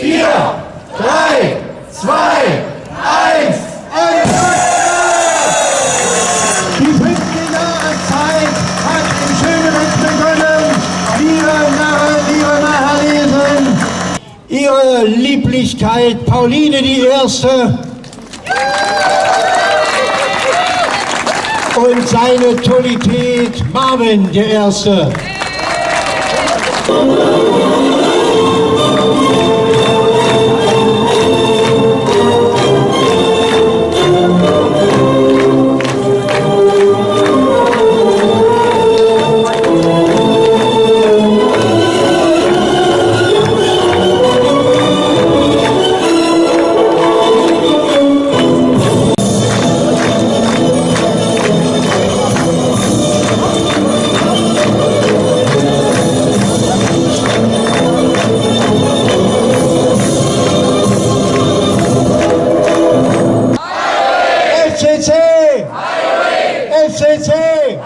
4, 3, 2, 1. Die fünfte Jahreszeit hat in Schönebeck begonnen. Liebe Narren, liebe Mahalesen, Ihre Lieblichkeit Pauline die Erste und seine Tollität Marvin der Erste. 谢谢,